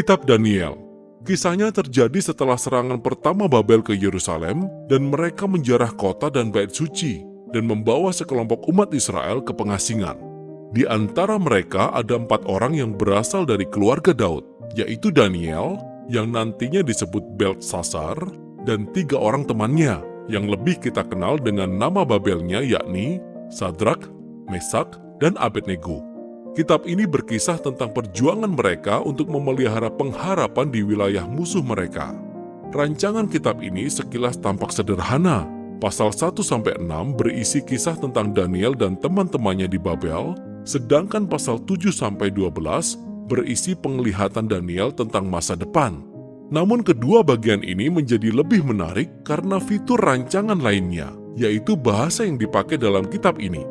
Kitab Daniel Kisahnya terjadi setelah serangan pertama Babel ke Yerusalem dan mereka menjarah kota dan bait suci dan membawa sekelompok umat Israel ke pengasingan. Di antara mereka ada empat orang yang berasal dari keluarga Daud, yaitu Daniel, yang nantinya disebut Beltsasar, dan tiga orang temannya, yang lebih kita kenal dengan nama Babelnya yakni Sadrak, Mesak, dan Abednego. Kitab ini berkisah tentang perjuangan mereka untuk memelihara pengharapan di wilayah musuh mereka. Rancangan kitab ini sekilas tampak sederhana. Pasal 1-6 berisi kisah tentang Daniel dan teman-temannya di Babel, sedangkan pasal 7-12 berisi penglihatan Daniel tentang masa depan. Namun kedua bagian ini menjadi lebih menarik karena fitur rancangan lainnya, yaitu bahasa yang dipakai dalam kitab ini.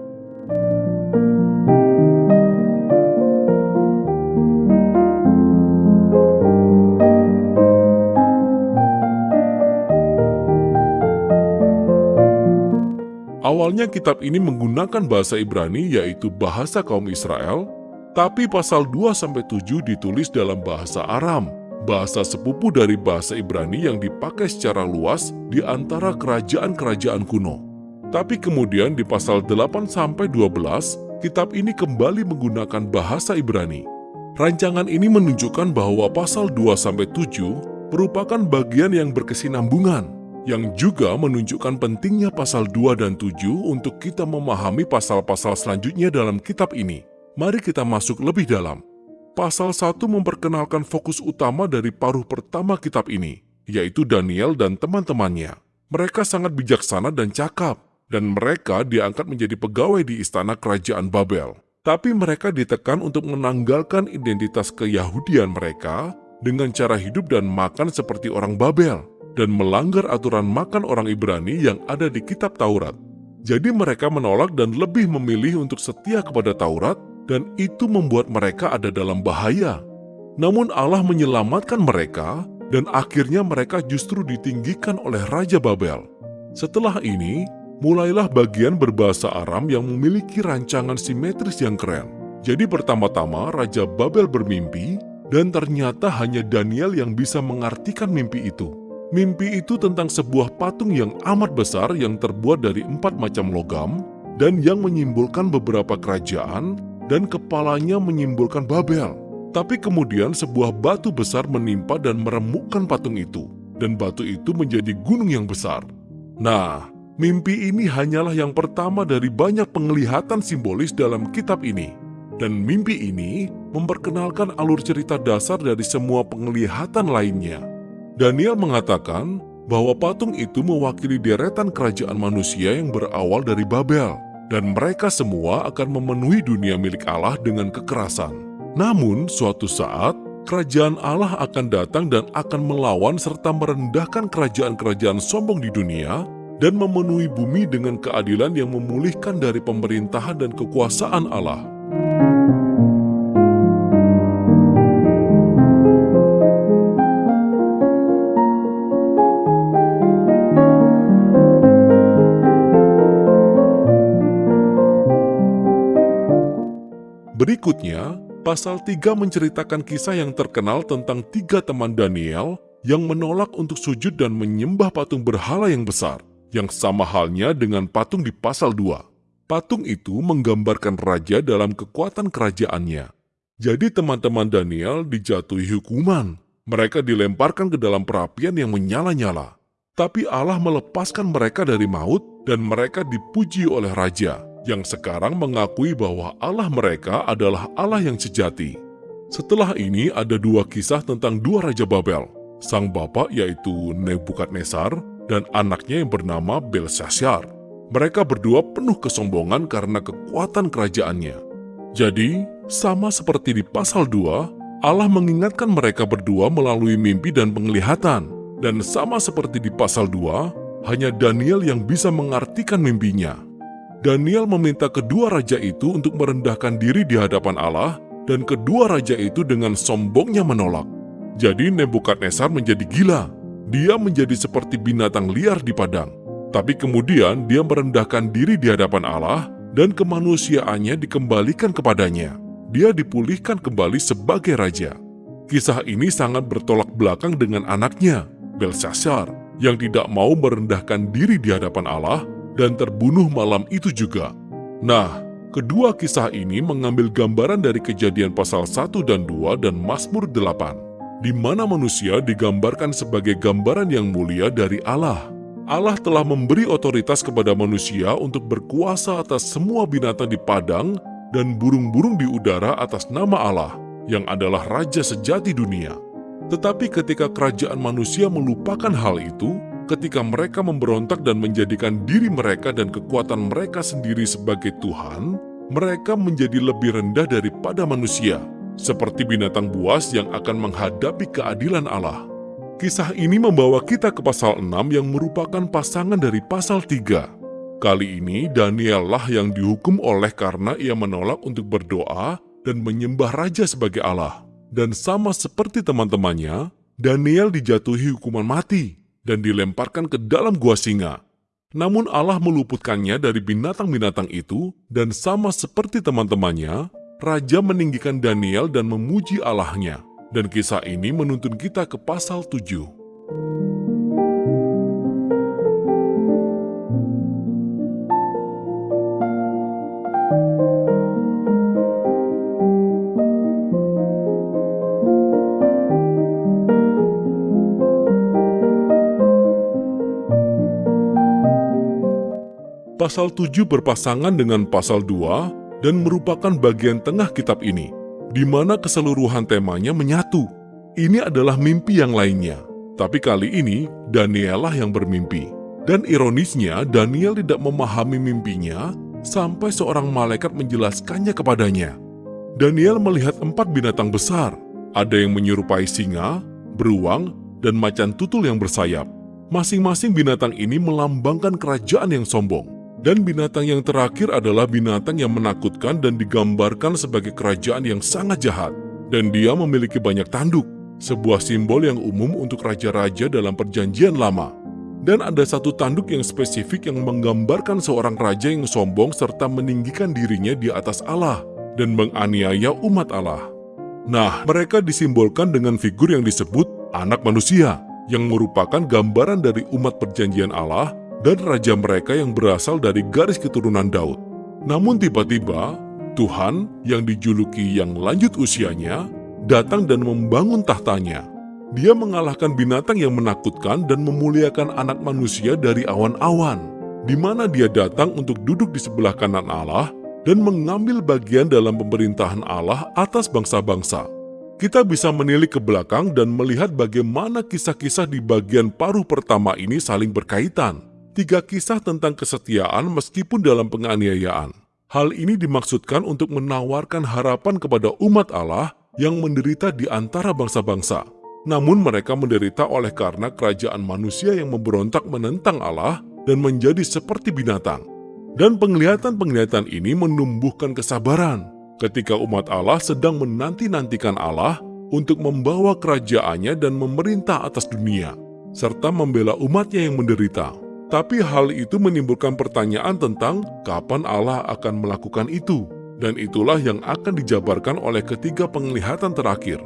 Awalnya kitab ini menggunakan bahasa Ibrani yaitu bahasa kaum Israel, tapi pasal 2-7 ditulis dalam bahasa Aram, bahasa sepupu dari bahasa Ibrani yang dipakai secara luas di antara kerajaan-kerajaan kuno. Tapi kemudian di pasal 8-12, kitab ini kembali menggunakan bahasa Ibrani. Rancangan ini menunjukkan bahwa pasal 2-7 merupakan bagian yang berkesinambungan yang juga menunjukkan pentingnya pasal 2 dan 7 untuk kita memahami pasal-pasal selanjutnya dalam kitab ini. Mari kita masuk lebih dalam. Pasal 1 memperkenalkan fokus utama dari paruh pertama kitab ini, yaitu Daniel dan teman-temannya. Mereka sangat bijaksana dan cakap, dan mereka diangkat menjadi pegawai di istana kerajaan Babel. Tapi mereka ditekan untuk menanggalkan identitas keyahudian mereka dengan cara hidup dan makan seperti orang Babel dan melanggar aturan makan orang Ibrani yang ada di kitab Taurat. Jadi mereka menolak dan lebih memilih untuk setia kepada Taurat dan itu membuat mereka ada dalam bahaya. Namun Allah menyelamatkan mereka dan akhirnya mereka justru ditinggikan oleh Raja Babel. Setelah ini, mulailah bagian berbahasa Aram yang memiliki rancangan simetris yang keren. Jadi pertama-tama Raja Babel bermimpi dan ternyata hanya Daniel yang bisa mengartikan mimpi itu. Mimpi itu tentang sebuah patung yang amat besar yang terbuat dari empat macam logam dan yang menyimbolkan beberapa kerajaan dan kepalanya menyimbolkan Babel. Tapi kemudian sebuah batu besar menimpa dan meremukkan patung itu, dan batu itu menjadi gunung yang besar. Nah, mimpi ini hanyalah yang pertama dari banyak penglihatan simbolis dalam kitab ini. Dan mimpi ini memperkenalkan alur cerita dasar dari semua penglihatan lainnya. Daniel mengatakan bahwa patung itu mewakili deretan kerajaan manusia yang berawal dari Babel, dan mereka semua akan memenuhi dunia milik Allah dengan kekerasan. Namun, suatu saat, kerajaan Allah akan datang dan akan melawan serta merendahkan kerajaan-kerajaan sombong di dunia dan memenuhi bumi dengan keadilan yang memulihkan dari pemerintahan dan kekuasaan Allah. Berikutnya, pasal 3 menceritakan kisah yang terkenal tentang tiga teman Daniel yang menolak untuk sujud dan menyembah patung berhala yang besar, yang sama halnya dengan patung di pasal 2. Patung itu menggambarkan raja dalam kekuatan kerajaannya. Jadi teman-teman Daniel dijatuhi hukuman. Mereka dilemparkan ke dalam perapian yang menyala-nyala. Tapi Allah melepaskan mereka dari maut dan mereka dipuji oleh raja yang sekarang mengakui bahwa Allah mereka adalah Allah yang sejati. Setelah ini ada dua kisah tentang dua Raja Babel, sang bapak yaitu Nebukadnezar dan anaknya yang bernama Belshazzar. Mereka berdua penuh kesombongan karena kekuatan kerajaannya. Jadi, sama seperti di pasal 2, Allah mengingatkan mereka berdua melalui mimpi dan penglihatan. Dan sama seperti di pasal 2, hanya Daniel yang bisa mengartikan mimpinya. Daniel meminta kedua raja itu untuk merendahkan diri di hadapan Allah, dan kedua raja itu dengan sombongnya menolak. Jadi Nebukadnezar menjadi gila. Dia menjadi seperti binatang liar di padang. Tapi kemudian dia merendahkan diri di hadapan Allah, dan kemanusiaannya dikembalikan kepadanya. Dia dipulihkan kembali sebagai raja. Kisah ini sangat bertolak belakang dengan anaknya, Belshazzar, yang tidak mau merendahkan diri di hadapan Allah dan terbunuh malam itu juga. Nah, kedua kisah ini mengambil gambaran dari kejadian pasal 1 dan 2 dan Mazmur 8, di mana manusia digambarkan sebagai gambaran yang mulia dari Allah. Allah telah memberi otoritas kepada manusia untuk berkuasa atas semua binatang di padang dan burung-burung di udara atas nama Allah yang adalah raja sejati dunia. Tetapi ketika kerajaan manusia melupakan hal itu, ketika mereka memberontak dan menjadikan diri mereka dan kekuatan mereka sendiri sebagai Tuhan, mereka menjadi lebih rendah daripada manusia, seperti binatang buas yang akan menghadapi keadilan Allah. Kisah ini membawa kita ke pasal 6 yang merupakan pasangan dari pasal 3. Kali ini Daniel lah yang dihukum oleh karena ia menolak untuk berdoa dan menyembah raja sebagai Allah. Dan sama seperti teman-temannya, Daniel dijatuhi hukuman mati dan dilemparkan ke dalam gua singa. Namun Allah meluputkannya dari binatang-binatang itu dan sama seperti teman-temannya, Raja meninggikan Daniel dan memuji Allahnya. Dan kisah ini menuntun kita ke pasal 7. Pasal 7 berpasangan dengan pasal 2 dan merupakan bagian tengah kitab ini, di mana keseluruhan temanya menyatu. Ini adalah mimpi yang lainnya, tapi kali ini Daniel lah yang bermimpi. Dan ironisnya, Daniel tidak memahami mimpinya sampai seorang malaikat menjelaskannya kepadanya. Daniel melihat empat binatang besar, ada yang menyerupai singa, beruang, dan macan tutul yang bersayap. Masing-masing binatang ini melambangkan kerajaan yang sombong. Dan binatang yang terakhir adalah binatang yang menakutkan dan digambarkan sebagai kerajaan yang sangat jahat. Dan dia memiliki banyak tanduk, sebuah simbol yang umum untuk raja-raja dalam perjanjian lama. Dan ada satu tanduk yang spesifik yang menggambarkan seorang raja yang sombong serta meninggikan dirinya di atas Allah dan menganiaya umat Allah. Nah, mereka disimbolkan dengan figur yang disebut anak manusia, yang merupakan gambaran dari umat perjanjian Allah dan raja mereka yang berasal dari garis keturunan Daud. Namun tiba-tiba, Tuhan yang dijuluki yang lanjut usianya datang dan membangun tahtanya. Dia mengalahkan binatang yang menakutkan dan memuliakan anak manusia dari awan-awan, di mana dia datang untuk duduk di sebelah kanan Allah dan mengambil bagian dalam pemerintahan Allah atas bangsa-bangsa. Kita bisa menilik ke belakang dan melihat bagaimana kisah-kisah di bagian paruh pertama ini saling berkaitan tiga kisah tentang kesetiaan meskipun dalam penganiayaan. Hal ini dimaksudkan untuk menawarkan harapan kepada umat Allah yang menderita di antara bangsa-bangsa. Namun mereka menderita oleh karena kerajaan manusia yang memberontak menentang Allah dan menjadi seperti binatang. Dan penglihatan-penglihatan ini menumbuhkan kesabaran ketika umat Allah sedang menanti-nantikan Allah untuk membawa kerajaannya dan memerintah atas dunia, serta membela umatnya yang menderita. Tapi hal itu menimbulkan pertanyaan tentang kapan Allah akan melakukan itu. Dan itulah yang akan dijabarkan oleh ketiga penglihatan terakhir.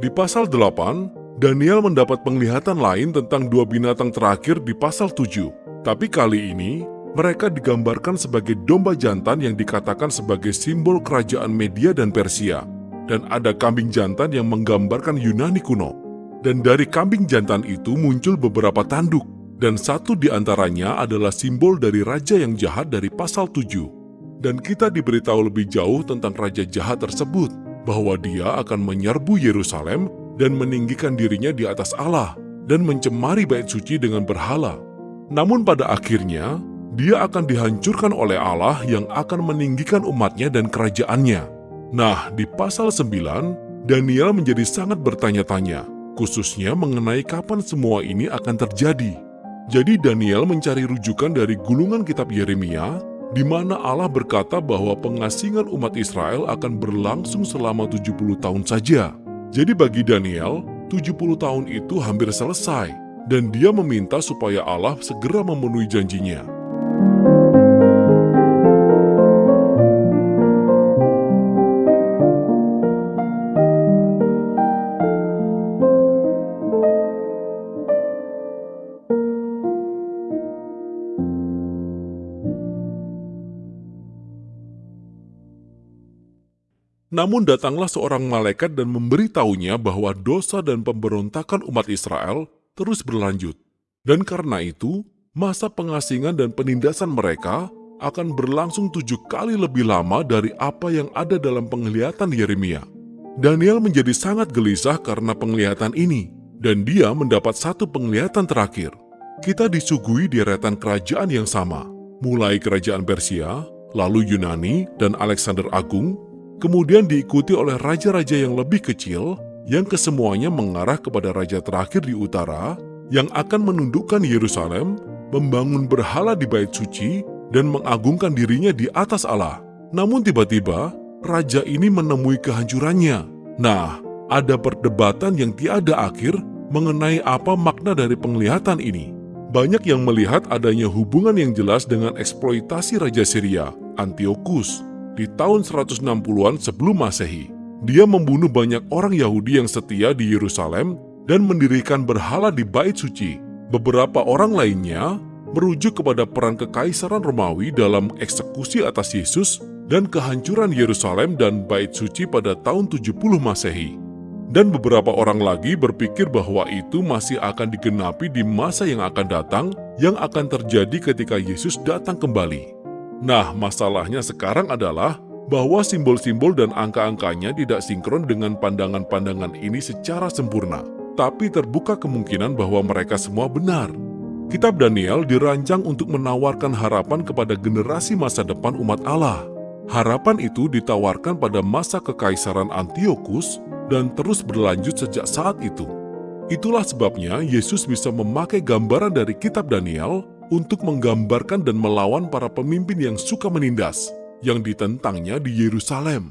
Di pasal 8, Daniel mendapat penglihatan lain tentang dua binatang terakhir di pasal 7. Tapi kali ini, mereka digambarkan sebagai domba jantan yang dikatakan sebagai simbol kerajaan Media dan Persia. Dan ada kambing jantan yang menggambarkan Yunani kuno. Dan dari kambing jantan itu muncul beberapa tanduk dan satu di antaranya adalah simbol dari raja yang jahat dari pasal 7. Dan kita diberitahu lebih jauh tentang raja jahat tersebut, bahwa dia akan menyerbu Yerusalem dan meninggikan dirinya di atas Allah dan mencemari bait suci dengan berhala. Namun pada akhirnya, dia akan dihancurkan oleh Allah yang akan meninggikan umatnya dan kerajaannya. Nah, di pasal 9, Daniel menjadi sangat bertanya-tanya, khususnya mengenai kapan semua ini akan terjadi. Jadi Daniel mencari rujukan dari gulungan kitab Yeremia, di mana Allah berkata bahwa pengasingan umat Israel akan berlangsung selama 70 tahun saja. Jadi bagi Daniel, 70 tahun itu hampir selesai, dan dia meminta supaya Allah segera memenuhi janjinya. Namun datanglah seorang malaikat dan memberitahunya bahwa dosa dan pemberontakan umat Israel terus berlanjut. Dan karena itu, masa pengasingan dan penindasan mereka akan berlangsung tujuh kali lebih lama dari apa yang ada dalam penglihatan Yeremia. Daniel menjadi sangat gelisah karena penglihatan ini, dan dia mendapat satu penglihatan terakhir. Kita disuguhi deretan kerajaan yang sama, mulai kerajaan Persia, lalu Yunani dan Alexander Agung, kemudian diikuti oleh raja-raja yang lebih kecil, yang kesemuanya mengarah kepada raja terakhir di utara, yang akan menundukkan Yerusalem, membangun berhala di bait suci, dan mengagungkan dirinya di atas Allah. Namun tiba-tiba, raja ini menemui kehancurannya. Nah, ada perdebatan yang tiada akhir mengenai apa makna dari penglihatan ini. Banyak yang melihat adanya hubungan yang jelas dengan eksploitasi Raja Syria, Antiochus, di tahun 160-an sebelum Masehi. Dia membunuh banyak orang Yahudi yang setia di Yerusalem dan mendirikan berhala di bait suci. Beberapa orang lainnya merujuk kepada peran kekaisaran Romawi dalam eksekusi atas Yesus dan kehancuran Yerusalem dan Bait Suci pada tahun 70 Masehi. Dan beberapa orang lagi berpikir bahwa itu masih akan digenapi di masa yang akan datang yang akan terjadi ketika Yesus datang kembali. Nah, masalahnya sekarang adalah bahwa simbol-simbol dan angka-angkanya tidak sinkron dengan pandangan-pandangan ini secara sempurna. Tapi terbuka kemungkinan bahwa mereka semua benar. Kitab Daniel dirancang untuk menawarkan harapan kepada generasi masa depan umat Allah. Harapan itu ditawarkan pada masa kekaisaran Antiochus dan terus berlanjut sejak saat itu. Itulah sebabnya Yesus bisa memakai gambaran dari kitab Daniel untuk menggambarkan dan melawan para pemimpin yang suka menindas, yang ditentangnya di Yerusalem.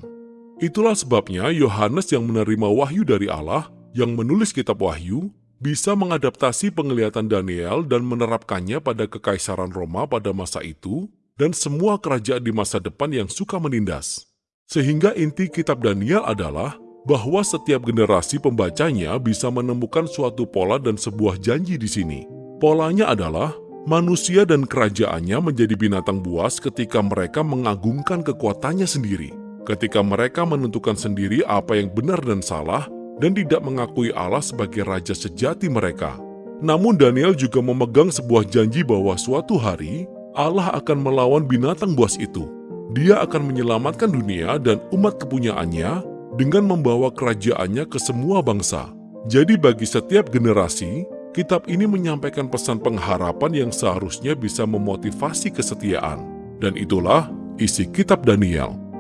Itulah sebabnya Yohanes yang menerima wahyu dari Allah, yang menulis kitab wahyu, bisa mengadaptasi penglihatan Daniel dan menerapkannya pada kekaisaran Roma pada masa itu dan semua kerajaan di masa depan yang suka menindas. Sehingga inti kitab Daniel adalah bahwa setiap generasi pembacanya bisa menemukan suatu pola dan sebuah janji di sini. Polanya adalah manusia dan kerajaannya menjadi binatang buas ketika mereka mengagungkan kekuatannya sendiri. Ketika mereka menentukan sendiri apa yang benar dan salah, dan tidak mengakui Allah sebagai Raja sejati mereka. Namun Daniel juga memegang sebuah janji bahwa suatu hari Allah akan melawan binatang buas itu. Dia akan menyelamatkan dunia dan umat kepunyaannya dengan membawa kerajaannya ke semua bangsa. Jadi bagi setiap generasi, kitab ini menyampaikan pesan pengharapan yang seharusnya bisa memotivasi kesetiaan. Dan itulah isi kitab Daniel.